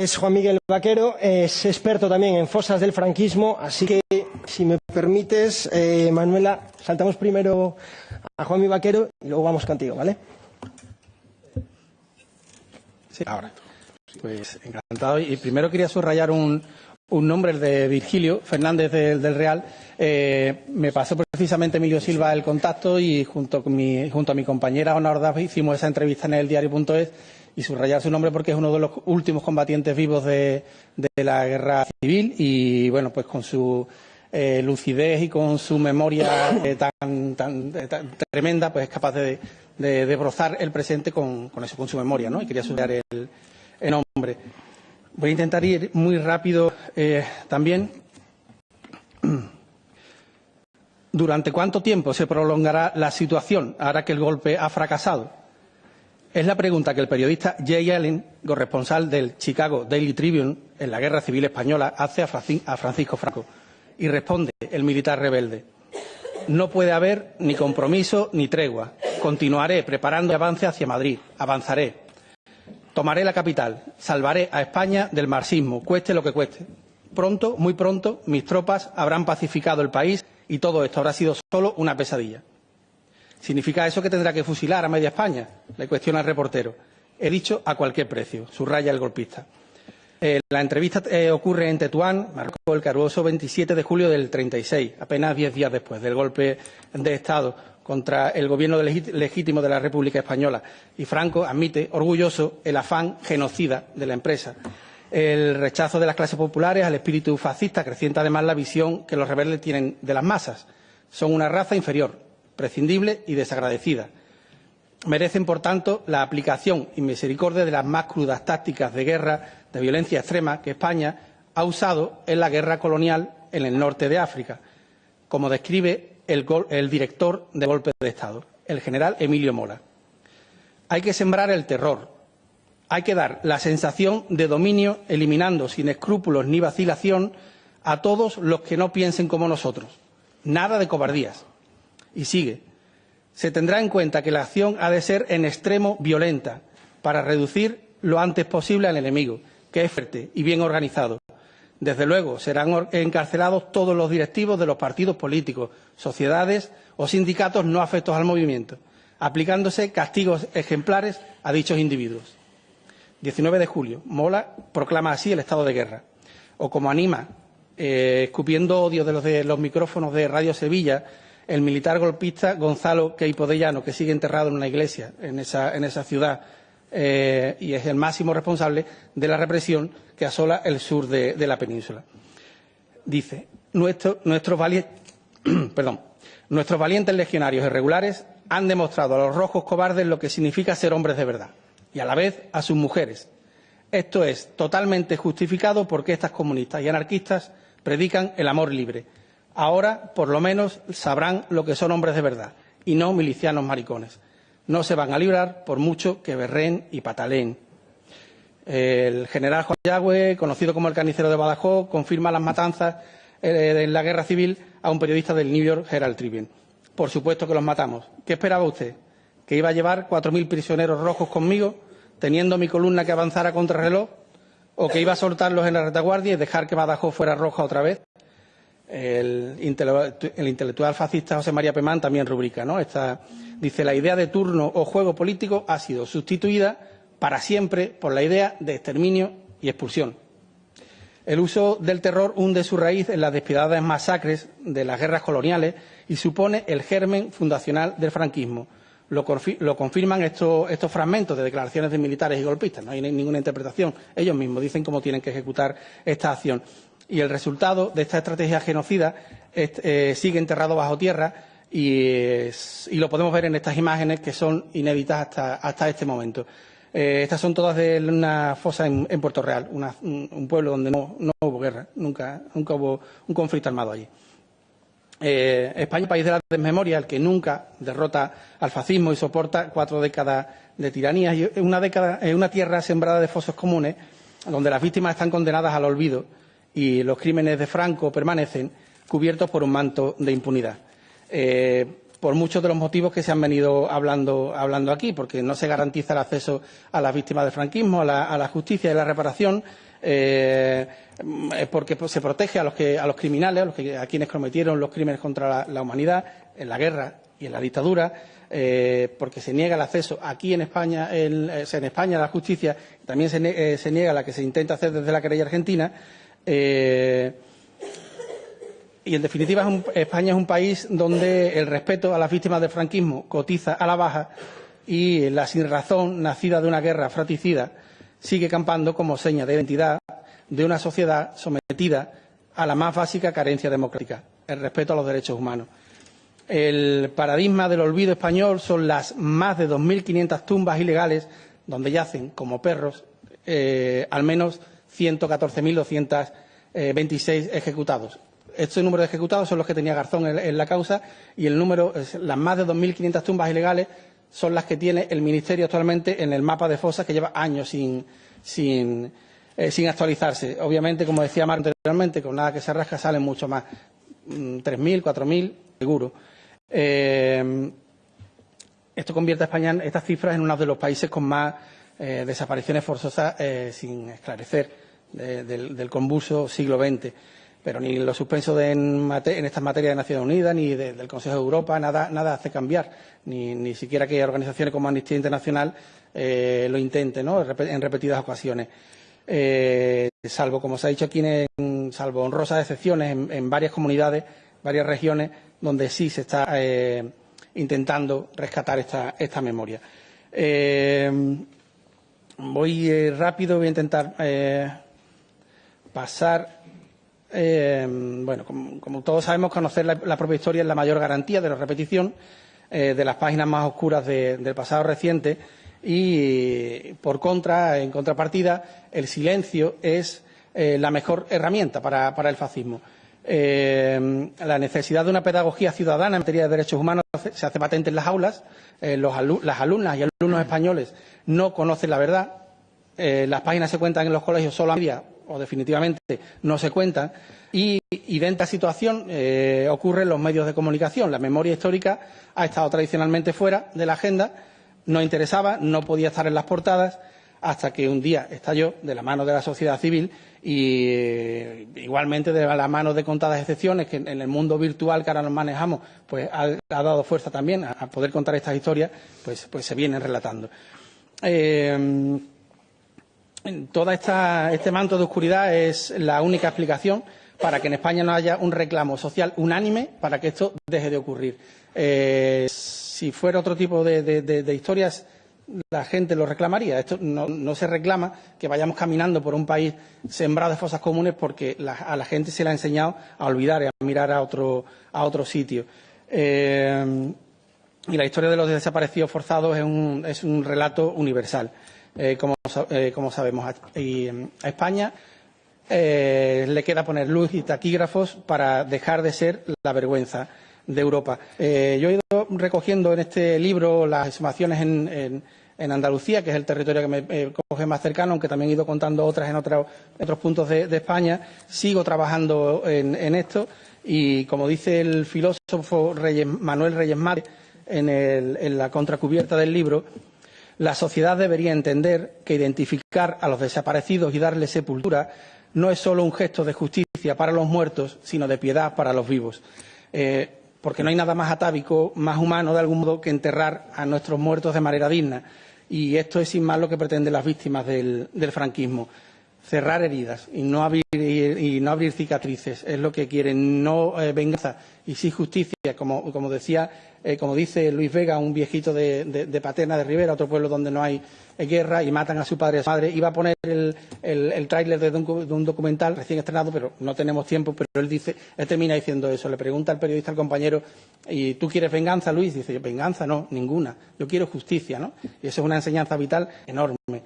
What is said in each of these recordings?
es Juan Miguel Vaquero, es experto también en fosas del franquismo, así que, si me permites, eh, Manuela, saltamos primero a Juan Miguel Vaquero y luego vamos contigo, ¿vale? Sí, ahora. Pues encantado. Y primero quería subrayar un, un nombre, de Virgilio Fernández del, Real. Eh, me pasó precisamente Emilio Silva el contacto y junto, con mi, junto a mi compañera Ona Ordaz hicimos esa entrevista en el diario.es y subrayar su nombre porque es uno de los últimos combatientes vivos de, la guerra civil y, bueno, pues con su eh, lucidez y con su memoria eh, tan, tan, tremenda, pues es capaz de, de, brozar el presente con, eso, con su memoria, ¿no? Y quería subrayar el, el nombre. Voy a intentar ir muy rápido eh, también. ¿Durante cuánto tiempo se prolongará la situación ahora que el golpe ha fracasado? Es la pregunta que el periodista Jay Allen, corresponsal del Chicago Daily Tribune en la Guerra Civil Española, hace a Francisco Franco. Y responde el militar rebelde. No puede haber ni compromiso ni tregua. Continuaré preparando avance hacia Madrid. Avanzaré. Tomaré la capital. Salvaré a España del marxismo, cueste lo que cueste. Pronto, muy pronto, mis tropas habrán pacificado el país y todo esto habrá sido solo una pesadilla. ¿Significa eso que tendrá que fusilar a media España? Le cuestiona el reportero. He dicho a cualquier precio, subraya el golpista. Eh, la entrevista eh, ocurre en Tetuán, marcó el caruoso 27 de julio del 36, apenas diez días después del golpe de Estado contra el gobierno legítimo de la República Española. Y Franco admite, orgulloso, el afán genocida de la empresa. El rechazo de las clases populares al espíritu fascista acrecienta además la visión que los rebeldes tienen de las masas. Son una raza inferior, prescindible y desagradecida. Merecen, por tanto, la aplicación y misericordia de las más crudas tácticas de guerra, de violencia extrema que España ha usado en la guerra colonial en el norte de África, como describe el, el director de golpe de Estado, el general Emilio Mola. Hay que sembrar el terror, hay que dar la sensación de dominio, eliminando sin escrúpulos ni vacilación a todos los que no piensen como nosotros. Nada de cobardías. Y sigue. Se tendrá en cuenta que la acción ha de ser en extremo violenta para reducir lo antes posible al enemigo, que es fuerte y bien organizado. Desde luego, serán encarcelados todos los directivos de los partidos políticos, sociedades o sindicatos no afectos al movimiento, aplicándose castigos ejemplares a dichos individuos. 19 de julio. Mola proclama así el estado de guerra. O como anima, eh, escupiendo odio de los, de los micrófonos de Radio Sevilla, el militar golpista Gonzalo Queipodellano, que sigue enterrado en una iglesia en esa, ciudad eh, y es el máximo responsable de la represión que asola el sur de, la península. Dice, Nuestro, nuestros, nuestros valientes legionarios irregulares han demostrado a los rojos cobardes lo que significa ser hombres de verdad y a la vez a sus mujeres. Esto es totalmente justificado porque estas comunistas y anarquistas predican el amor libre Ahora, por lo menos, sabrán lo que son hombres de verdad y no milicianos maricones. No se van a librar por mucho que berren y pataleen. El general Juan Yagüe, conocido como el carnicero de Badajoz, confirma las matanzas eh, en la guerra civil a un periodista del New York Herald Tribune. Por supuesto que los matamos. ¿Qué esperaba usted? ¿Que iba a llevar cuatro mil prisioneros rojos conmigo, teniendo mi columna que avanzara contra reloj? ¿O que iba a soltarlos en la retaguardia y dejar que Badajoz fuera roja otra vez? El, intelectual fascista José María Pemán también rubrica, ¿no? Esta, dice, la idea de turno o juego político ha sido sustituida para siempre por la idea de exterminio y expulsión. El uso del terror hunde su raíz en las despiadadas masacres de las guerras coloniales y supone el germen fundacional del franquismo. Lo, confirman estos, estos, fragmentos de declaraciones de militares y golpistas. No hay ninguna interpretación. Ellos mismos dicen cómo tienen que ejecutar esta acción y el resultado de esta estrategia genocida eh, sigue enterrado bajo tierra y, lo podemos ver en estas imágenes que son inéditas hasta, este momento. Eh, estas son todas de una fosa en, Puerto Real, un, pueblo donde no, hubo guerra, nunca, hubo un conflicto armado allí. Eh, España, país de la desmemoria, el que nunca derrota al fascismo y soporta cuatro décadas de tiranía, y una, una tierra sembrada de fosos comunes, donde las víctimas están condenadas al olvido y los crímenes de Franco permanecen cubiertos por un manto de impunidad. Eh, por muchos de los motivos que se han venido hablando, aquí, porque no se garantiza el acceso a las víctimas del franquismo, a la, justicia y la reparación, eh, porque se protege a los, que, a los criminales, a, los que, a quienes cometieron los crímenes contra la, humanidad en la guerra y en la dictadura, eh, porque se niega el acceso aquí en España, en, en España a la justicia, también se, eh, se, niega la que se intenta hacer desde la querella argentina. Eh, y, en definitiva, España es un país donde el respeto a las víctimas del franquismo cotiza a la baja y la sinrazón nacida de una guerra fratricida sigue campando como seña de identidad de una sociedad sometida a la más básica carencia democrática, el respeto a los derechos humanos. El paradigma del olvido español son las más de 2.500 tumbas ilegales donde yacen como perros eh, al menos 114.226 eh, ejecutados. Este número de ejecutados son los que tenía Garzón en, la causa y el número, las más de 2.500 tumbas ilegales son las que tiene el Ministerio actualmente en el mapa de fosas que lleva años sin, sin, eh, sin actualizarse. Obviamente, como decía Marco anteriormente, con nada que se rasca salen mucho más. 3.000, mm, 4.000, seguro. Eh, esto convierte a España estas cifras en uno de los países con más eh, desapariciones forzosas eh, sin esclarecer de, del, del, convulso siglo XX. Pero ni los suspensos de en, estas materias de Naciones Unidas ni de, del Consejo de Europa nada, nada hace cambiar, ni, ni, siquiera que organizaciones como Amnistía Internacional eh, lo intenten ¿no? en repetidas ocasiones. Salvo, como se ha dicho aquí, en, salvo honrosas excepciones en, en varias comunidades, varias regiones, donde sí se está intentando rescatar esta, esta memoria. Eh, voy eh, rápido, voy a intentar eh, pasar. Eh, bueno, como, todos sabemos, conocer la, propia historia es la mayor garantía de la repetición de las páginas más oscuras de, del pasado reciente y, por contra, en contrapartida, el silencio es la mejor herramienta para, el fascismo. Eh, la necesidad de una pedagogía ciudadana en materia de derechos humanos se hace patente en las aulas. Eh, los alu las alumnas y alumnos españoles no conocen la verdad. Eh, las páginas se cuentan en los colegios solo a media o definitivamente no se cuentan. Y idéntica situación eh, ocurre en los medios de comunicación. La memoria histórica ha estado tradicionalmente fuera de la agenda, no interesaba, no podía estar en las portadas hasta que un día estalló de la mano de la sociedad civil y eh, igualmente de la mano de contadas excepciones que en el mundo virtual que ahora nos manejamos pues ha, dado fuerza también a, a, poder contar estas historias pues, pues se vienen relatando. Eh, toda esta, este manto de oscuridad es la única explicación para que en España no haya un reclamo social unánime para que esto deje de ocurrir. Eh, si fuera otro tipo de, de, historias la gente lo reclamaría. Esto no, se reclama que vayamos caminando por un país sembrado de fosas comunes porque a la gente se le ha enseñado a olvidar y a mirar a otro, a otro sitio. Eh, y la historia de los desaparecidos forzados es un, es un relato universal, eh, como, eh, como, sabemos. Y a España eh, le queda poner luz y taquígrafos para dejar de ser la vergüenza de Europa. Yo he ido recogiendo en este libro las exhumaciones en, en en Andalucía, que es el territorio que me coge más cercano, aunque también he ido contando otras en otro, otros puntos de, de, España. Sigo trabajando en, en, esto y, como dice el filósofo Manuel Reyes Márquez en, la contracubierta del libro, la sociedad debería entender que identificar a los desaparecidos y darles sepultura no es solo un gesto de justicia para los muertos, sino de piedad para los vivos. Eh, porque no hay nada más atávico, más humano de algún modo que enterrar a nuestros muertos de manera digna. Y esto es sin más lo que pretenden las víctimas del franquismo. Cerrar heridas y no, abrir, y, no abrir cicatrices. Es lo que quieren. No eh, venganza y sí justicia, como, como decía, eh, como dice Luis Vega, un viejito de, de, de, Paterna de Rivera, otro pueblo donde no hay eh, guerra y matan a su padre y a su madre. Iba a poner el, el, el tráiler de, un documental recién estrenado, pero no tenemos tiempo. Pero él dice, él termina diciendo eso. Le pregunta al periodista, al compañero, ¿y tú quieres venganza, Luis? Dice, venganza no, ninguna. Yo quiero justicia, ¿no? Y eso es una enseñanza vital enorme.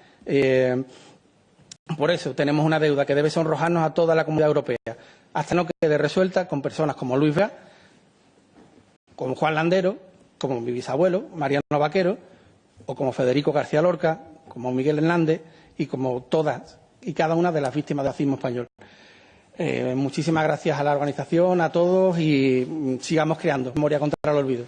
Por eso tenemos una deuda que debe sonrojarnos a toda la comunidad europea, hasta no quede resuelta con personas como Luis Vega, como Juan Landero, como mi bisabuelo, Mariano Vaquero, o como Federico García Lorca, como Miguel Hernández y como todas y cada una de las víctimas del racismo español. Eh, muchísimas gracias a la organización, a todos y sigamos creando memoria contra el olvido.